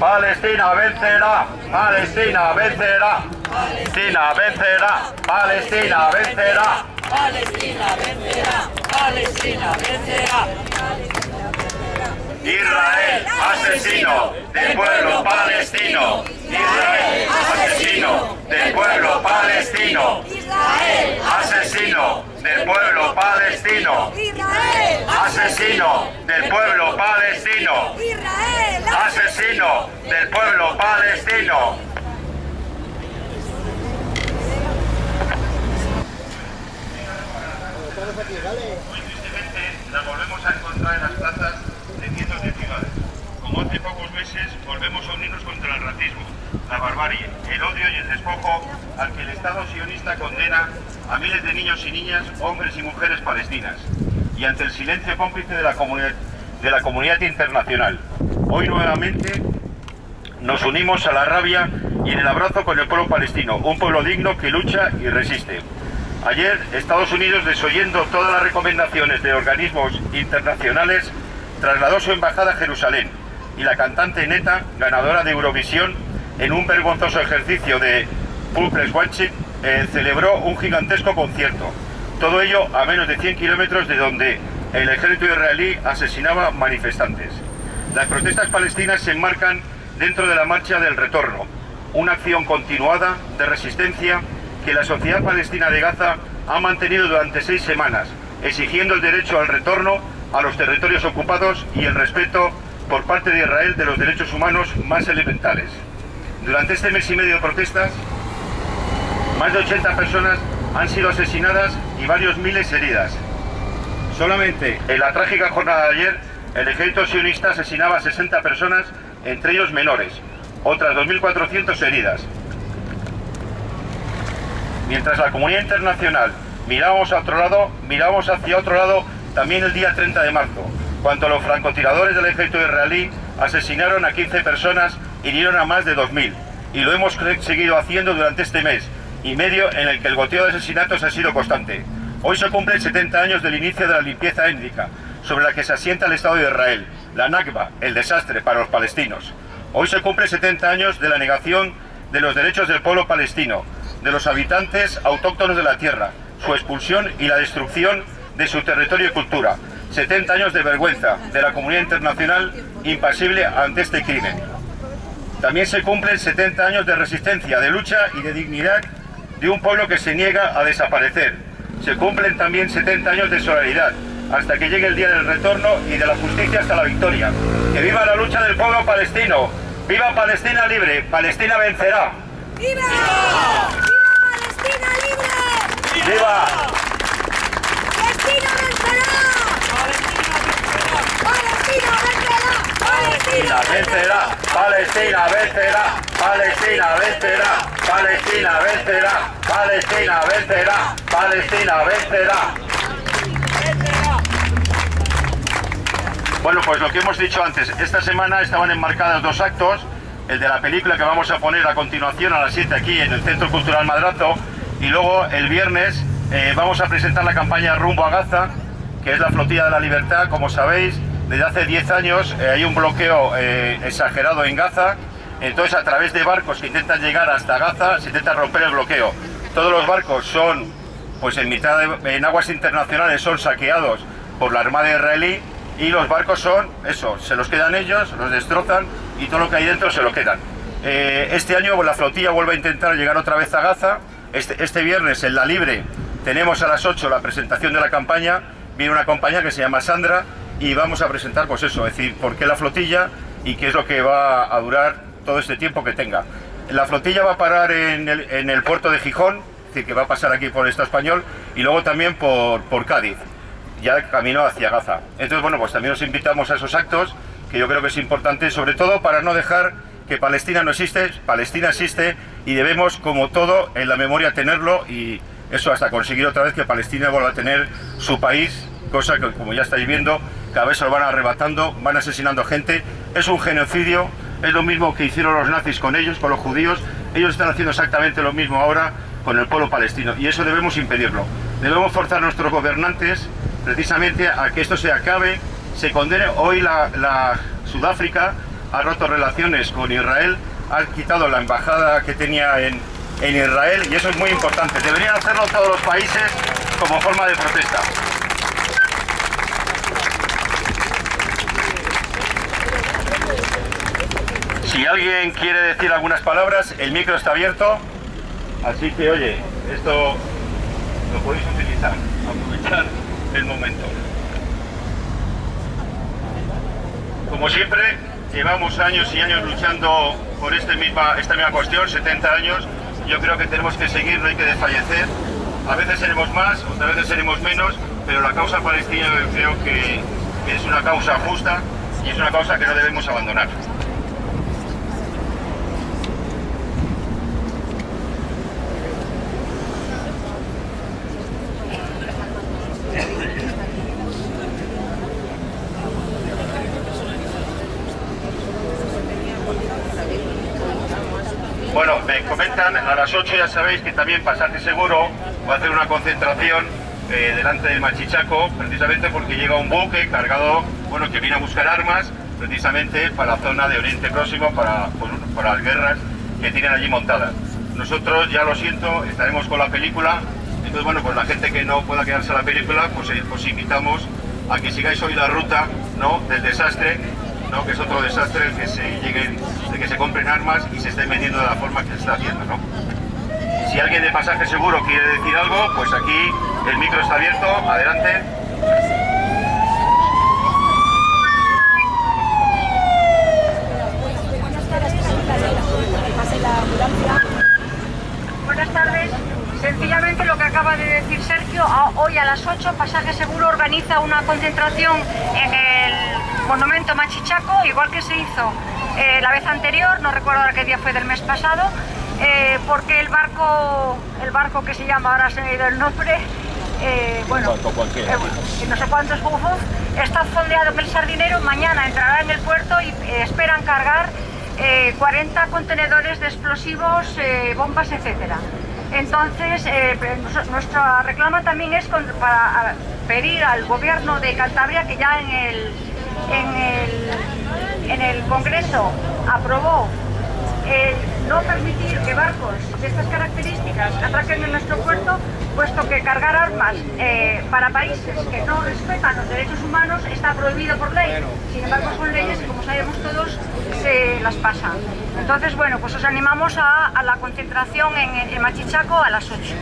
Palestina vencerá, Palestina vencerá, Palestina vencerá, Palestina vencerá. Palestina vencerá, Palestina vencerá. Israel, asesino del pueblo palestino. Israel, asesino del pueblo palestino. Israel, Asesino del pueblo palestino. Israel, Asesino del pueblo palestino. Israel, Asesino del pueblo palestino. Muy tristemente la volvemos a encontrar en las plazas de cientos de ciudades. Como hace pocos meses volvemos a unirnos contra el racismo, la barbarie, el odio y el despojo al que el Estado sionista condena a miles de niños y niñas, hombres y mujeres palestinas. Y ante el silencio cómplice de la comunidad, de la comunidad internacional. Hoy nuevamente nos unimos a la rabia y en el abrazo con el pueblo palestino, un pueblo digno que lucha y resiste. Ayer Estados Unidos, desoyendo todas las recomendaciones de organismos internacionales, trasladó su embajada a Jerusalén y la cantante neta, ganadora de Eurovisión, en un vergonzoso ejercicio de Pulples Watching, eh, celebró un gigantesco concierto. Todo ello a menos de 100 kilómetros de donde el ejército israelí asesinaba manifestantes. Las protestas palestinas se enmarcan dentro de la marcha del retorno, una acción continuada de resistencia que la sociedad palestina de Gaza ha mantenido durante seis semanas, exigiendo el derecho al retorno a los territorios ocupados y el respeto por parte de Israel de los derechos humanos más elementales. Durante este mes y medio de protestas, más de 80 personas han sido asesinadas y varios miles heridas. Solamente en la trágica jornada de ayer, el ejército sionista asesinaba a 60 personas, entre ellos menores, otras 2.400 heridas. Mientras la comunidad internacional mirábamos a otro lado, mirábamos hacia otro lado también el día 30 de marzo, cuando los francotiradores del ejército israelí asesinaron a 15 personas y hirieron a más de 2.000. Y lo hemos seguido haciendo durante este mes y medio en el que el goteo de asesinatos ha sido constante. Hoy se cumplen 70 años del inicio de la limpieza étnica, sobre la que se asienta el Estado de Israel, la Nakba, el desastre para los palestinos. Hoy se cumplen 70 años de la negación de los derechos del pueblo palestino, de los habitantes autóctonos de la tierra, su expulsión y la destrucción de su territorio y cultura. 70 años de vergüenza de la comunidad internacional impasible ante este crimen. También se cumplen 70 años de resistencia, de lucha y de dignidad de un pueblo que se niega a desaparecer. Se cumplen también 70 años de solidaridad, hasta que llegue el día del retorno y de la justicia hasta la victoria. ¡Que viva la lucha del pueblo palestino! ¡Viva Palestina libre! ¡Palestina vencerá! ¡Viva! ¡Viva Palestina libre! ¡Viva! ¡Palestina vencerá! ¡Palestina vencerá! Palestina vencerá, Palestina vencerá, Palestina vencerá, Palestina vencerá, Palestina vencerá, Palestina vencerá. Bueno, pues lo que hemos dicho antes, esta semana estaban enmarcadas dos actos, el de la película que vamos a poner a continuación a las 7 aquí en el Centro Cultural Madrazo y luego el viernes eh, vamos a presentar la campaña Rumbo a Gaza, que es la flotilla de la libertad, como sabéis, desde hace 10 años eh, hay un bloqueo eh, exagerado en Gaza, entonces a través de barcos que intentan llegar hasta Gaza se intenta romper el bloqueo. Todos los barcos son, pues en mitad de, en aguas internacionales son saqueados por la Armada israelí y los barcos son, eso, se los quedan ellos, los destrozan y todo lo que hay dentro se lo quedan. Eh, este año la flotilla vuelve a intentar llegar otra vez a Gaza. Este, este viernes en La Libre tenemos a las 8 la presentación de la campaña. Viene una compañía que se llama Sandra y vamos a presentar, pues eso, es decir, por qué la flotilla y qué es lo que va a durar todo este tiempo que tenga. La flotilla va a parar en el, puerto de Gijón, es decir, que va a pasar aquí por el Estado español y luego también por, por Cádiz ya camino hacia Gaza. Entonces, bueno, pues también os invitamos a esos actos, que yo creo que es importante, sobre todo para no dejar que Palestina no existe, Palestina existe y debemos, como todo, en la memoria tenerlo y eso hasta conseguir otra vez que Palestina vuelva a tener su país, cosa que, como ya estáis viendo, cada vez se lo van arrebatando, van asesinando gente, es un genocidio, es lo mismo que hicieron los nazis con ellos, con los judíos, ellos están haciendo exactamente lo mismo ahora con el pueblo palestino y eso debemos impedirlo. Debemos forzar a nuestros gobernantes precisamente a que esto se acabe, se condene. Hoy la, Sudáfrica ha roto relaciones con Israel, ha quitado la embajada que tenía en, en Israel y eso es muy importante. Deberían hacerlo todos los países como forma de protesta. Si alguien quiere decir algunas palabras, el micro está abierto. Así que, oye, esto lo podéis utilizar, aprovechar el momento. Como siempre, llevamos años y años luchando por este misma, esta misma cuestión, 70 años. Yo creo que tenemos que seguir, no hay que desfallecer. A veces seremos más, otras veces seremos menos, pero la causa palestina yo creo que, es una causa justa y es una causa que no debemos abandonar. Bueno, me comentan, a las 8 ya sabéis que también Pasaje Seguro va a hacer una concentración eh, delante del Machichaco, precisamente porque llega un buque cargado, bueno, que viene a buscar armas, precisamente para la zona de Oriente Próximo, para las guerras que tienen allí montadas. Nosotros, ya lo siento, estaremos con la película, entonces, bueno, pues la gente que no pueda quedarse a la película, pues eh, os invitamos a que sigáis hoy la ruta, ¿no?, del desastre, ¿no? que es otro desastre el que se lleguen, de que se compren armas y se estén vendiendo de la forma que se está haciendo. ¿no? Si alguien de pasaje seguro quiere decir algo, pues aquí el micro está abierto, adelante. Buenas tardes. Sencillamente lo que acaba de decir Sergio, hoy a las 8 Pasaje Seguro organiza una concentración en el monumento Machichaco, igual que se hizo eh, la vez anterior, no recuerdo ahora qué día fue del mes pasado, eh, porque el barco, el barco que se llama, ahora se me ha ido el nombre, eh, bueno, eh, y no sé cuántos bufos, está fondeado en el sardinero, mañana entrará en el puerto y eh, esperan cargar eh, 40 contenedores de explosivos, bombas, etcétera. Entonces, eh, nuestra reclama también es con- para pedir al gobierno de Cantabria que ya en el, en el, en el Congreso aprobó el no permitir que barcos de estas características atraquen en nuestro puerto, puesto que cargar armas eh, para países que no respetan los derechos humanos está prohibido por ley. Sin embargo, son leyes que, como sabemos todos, se las pasan. Entonces, bueno, pues os animamos a, la concentración en, en Machichaco a las 8.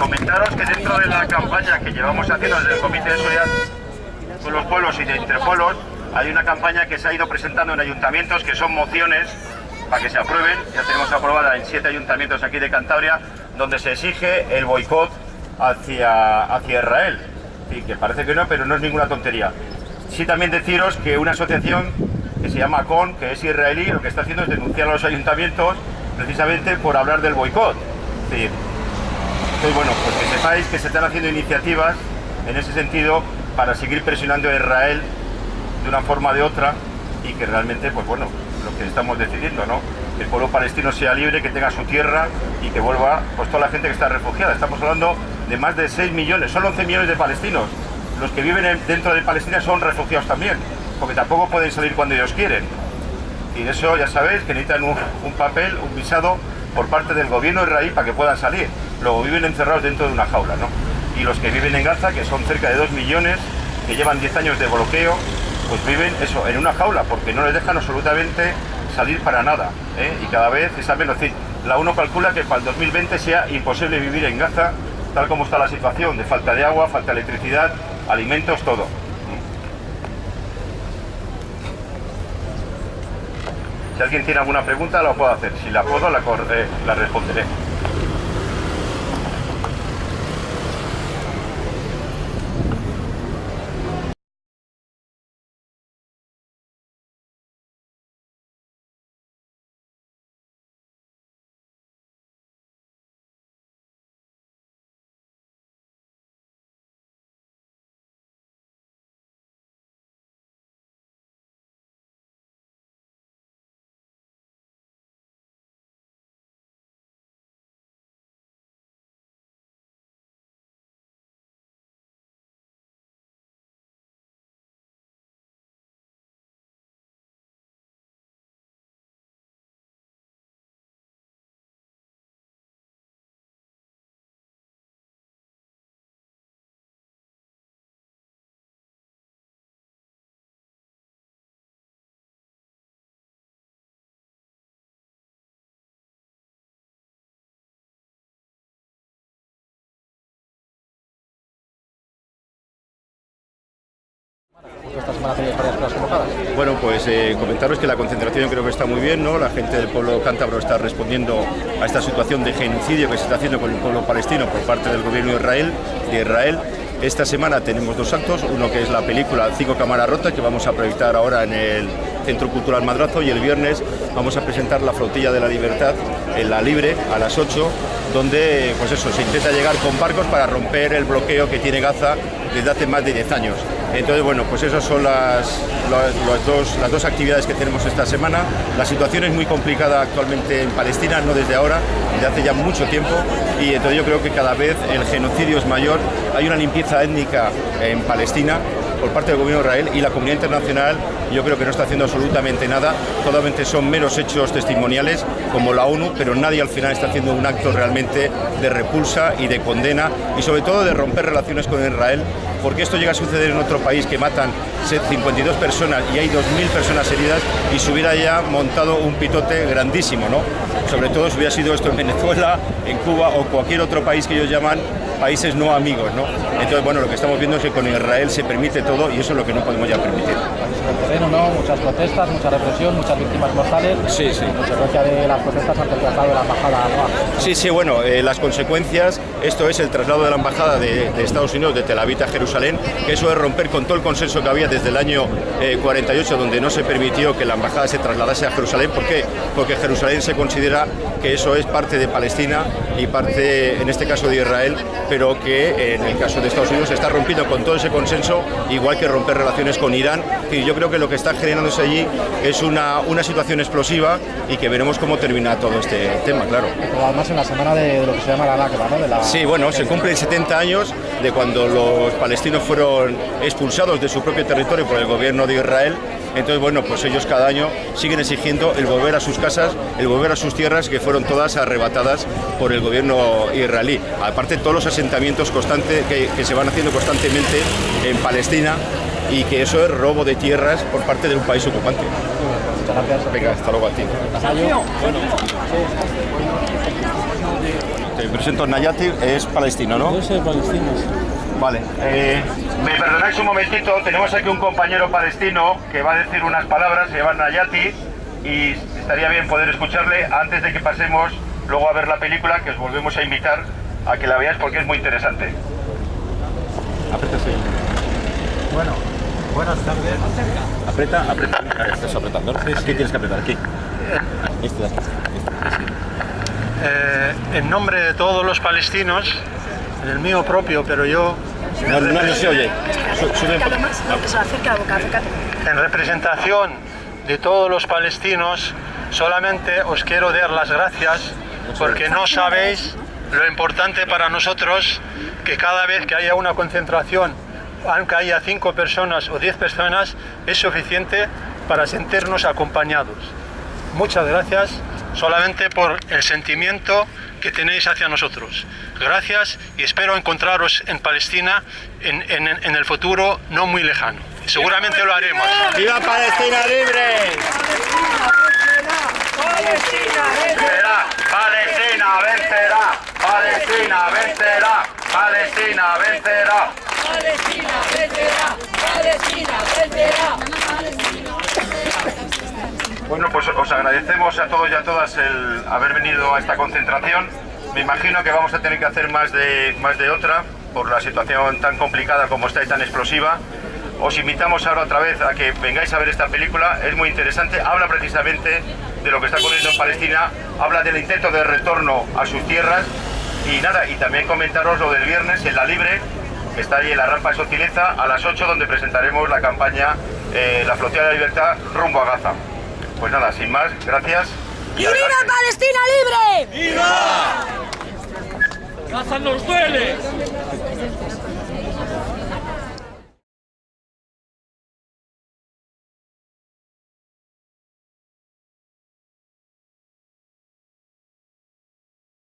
Comentaros que dentro la campaña que llevamos haciendo desde el Comité de Seguridad con los pueblos y de interpueblos, hay una campaña que se ha ido presentando en ayuntamientos que son mociones para que se aprueben. Ya tenemos aprobada en siete ayuntamientos aquí de Cantabria, donde se exige el boicot hacia, hacia Israel. Sí, que parece que no, pero no es ninguna tontería. Sí también deciros que una asociación que se llama CON, que es israelí, lo que está haciendo es denunciar a los ayuntamientos precisamente por hablar del boicot. Es decir, entonces, bueno, pues que sepáis que se están haciendo iniciativas en ese sentido para seguir presionando a Israel de una forma o de otra y que realmente, pues bueno, lo que estamos decidiendo, ¿no? Que el pueblo palestino sea libre, que tenga su tierra y que vuelva, pues toda la gente que está refugiada. Estamos hablando de más de 6 millones, son 11 millones de palestinos. Los que viven en- dentro de Palestina son refugiados también, porque tampoco pueden salir cuando ellos quieren. Y de eso ya sabéis que necesitan un papel, un visado por parte del gobierno israelí para que puedan salir. Luego viven encerrados dentro de una jaula, ¿no? Y los que viven en Gaza, que son cerca de 2 millones, que llevan 10 años de bloqueo, pues viven eso, en una jaula, porque no les dejan absolutamente salir para nada. ¿eh? Y cada vez es menos. La UNO calcula que para el 2020 sea imposible vivir en Gaza, tal como está la situación, de falta de agua, falta de electricidad, alimentos, todo. Si alguien tiene alguna pregunta, la puedo hacer. Si la puedo, la, cor- eh, la responderé. Esta semana tenéis varias. Bueno, pues eh, comentaros que la concentración creo que está muy bien, ¿no? La gente del pueblo cántabro está respondiendo a esta situación de genocidio que se está haciendo con el pueblo palestino por parte del gobierno de Israel. De Israel. Esta semana tenemos dos actos, uno que es la película Cinco Cámaras Rotas, que vamos a proyectar ahora en el Centro Cultural Madrazo, y el viernes vamos a presentar La Flotilla de la Libertad en la Libre a las 8, donde pues eso, se intenta llegar con barcos para romper el bloqueo que tiene Gaza desde hace más de 10 años. Entonces, bueno, pues esas son las, las, dos, las dos actividades que tenemos esta semana. La situación es muy complicada actualmente en Palestina, no desde ahora, desde hace ya mucho tiempo, y entonces yo creo que cada vez el genocidio es mayor. Hay una limpieza étnica en Palestina por parte del gobierno de Israel y la comunidad internacional yo creo que no está haciendo absolutamente nada, solamente son meros hechos testimoniales como la ONU, pero nadie al final está haciendo un acto realmente de repulsa y de condena y sobre todo de romper relaciones con Israel, porque esto llega a suceder en otro país que matan 52 personas y hay 2.000 personas heridas y se hubiera ya montado un pitote grandísimo, ¿no? Sobre todo si hubiera sido esto en Venezuela, en Cuba o cualquier otro país que ellos llaman países no amigos, ¿no? Entonces, bueno, lo que estamos viendo es que con Israel se permite todo y eso es lo que no podemos ya permitir. Terreno, ¿no? Muchas protestas, mucha represión, muchas víctimas mortales. Sí, sí. En consecuencia de las protestas ante el traslado de la embajada a. Sí, sí, bueno, eh, las consecuencias, esto es el traslado de la embajada de, de, Estados Unidos de Tel Aviv a Jerusalén, que eso es romper con todo el consenso que había desde el año eh, 48, donde no se permitió que la embajada se trasladase a Jerusalén. ¿Por qué? Porque Jerusalén se considera que eso es parte de Palestina y parte, en este caso, de Israel, pero que en el caso de Estados Unidos se está rompiendo con todo ese consenso, igual que romper relaciones con Irán. Y yo creo que lo que está generándose allí es una, una situación explosiva y que veremos cómo termina todo este tema, claro. Además en la semana de, de lo que se llama la Nakba, ¿no? De la... Sí, bueno, se cumplen 70 años de cuando los palestinos fueron expulsados de su propio territorio por el gobierno de Israel. Entonces, bueno, pues ellos cada año siguen exigiendo el volver a sus casas, el volver a sus tierras que fueron todas arrebatadas por el gobierno israelí. Aparte, todos los asentamientos constantes que, se van haciendo constantemente en Palestina y que eso es robo de tierras por parte de un país ocupante. Muchas. Venga, hasta luego a ti. Te presento Nayati, es palestino, ¿no? Yo soy palestino. Vale. Eh, me perdonáis un momentito, tenemos aquí un compañero palestino que va a decir unas palabras, se llama Nayati, y estaría bien poder escucharle antes de que pasemos luego a ver la película, que os volvemos a invitar a que la veáis porque es muy interesante. Aprieta, sí. Bueno, buenas tardes. Aprieta, aprieta. Ahí Estás apretando. Aquí tienes que apretar, aquí. Este aquí. Eh, en nombre de todos los palestinos, el mío propio, pero yo No, no, no se oye. Poco. en representación de todos los palestinos, solamente os quiero dar las gracias porque no sabéis lo importante para nosotros que cada vez que haya una concentración, aunque haya cinco personas o diez personas, es suficiente para sentirnos acompañados. Muchas gracias solamente por el sentimiento que tenéis hacia nosotros. Gracias y espero encontraros en Palestina en, en- en el futuro no muy lejano. Seguramente lo haremos. ¡Viva Palestina libre! Vencerá, Palestina vencerá, Palestina vencerá, Palestina vencerá. Palestina vencerá, Palestina vencerá. Bueno, pues os agradecemos a todos y a todas el haber venido a esta concentración. Me imagino que vamos a tener que hacer más de, más de otra por la situación tan complicada como está y tan explosiva. Os invitamos ahora otra vez a que vengáis a ver esta película, es muy interesante, habla precisamente de lo que está ocurriendo en Palestina, habla del intento de retorno a sus tierras y nada, y también comentaros lo del viernes en La Libre, que está ahí en la rampa de Sotileza a las 8 donde presentaremos la campaña eh, La Flotilla de la Libertad rumbo a Gaza. Pues nada, sin más, gracias. ¡Y viva Palestina libre! ¡Viva! ¡Gaza nos duele!